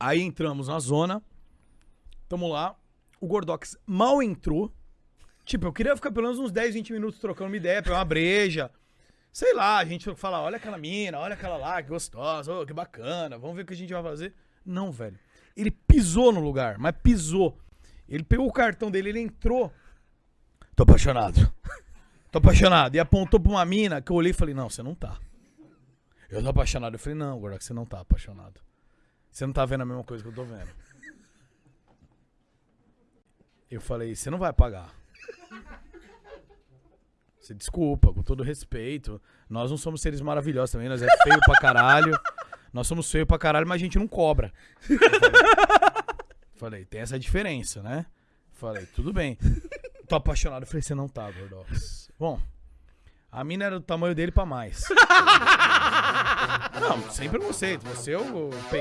Aí entramos na zona. Tamo lá. O Gordox mal entrou. Tipo, eu queria ficar pelo menos uns 10, 20 minutos trocando uma ideia, pegar uma breja. Sei lá, a gente fala, olha aquela mina, olha aquela lá, que gostosa, ô, que bacana, vamos ver o que a gente vai fazer. Não, velho. Ele pisou no lugar, mas pisou. Ele pegou o cartão dele, ele entrou. Tô apaixonado. Tô apaixonado. E apontou pra uma mina que eu olhei e falei, não, você não tá. Eu tô apaixonado. Eu falei, não, Gordox, você não tá apaixonado. Você não tá vendo a mesma coisa que eu tô vendo. Eu falei, você não vai pagar. Você desculpa, com todo respeito. Nós não somos seres maravilhosos também, nós é feio pra caralho. Nós somos feio pra caralho, mas a gente não cobra. Falei, falei, tem essa diferença, né? Falei, tudo bem. Tô apaixonado. Eu falei, você não tá, Gordox. Bom, a mina era do tamanho dele pra mais. não, sem preconceito. Você eu peguei.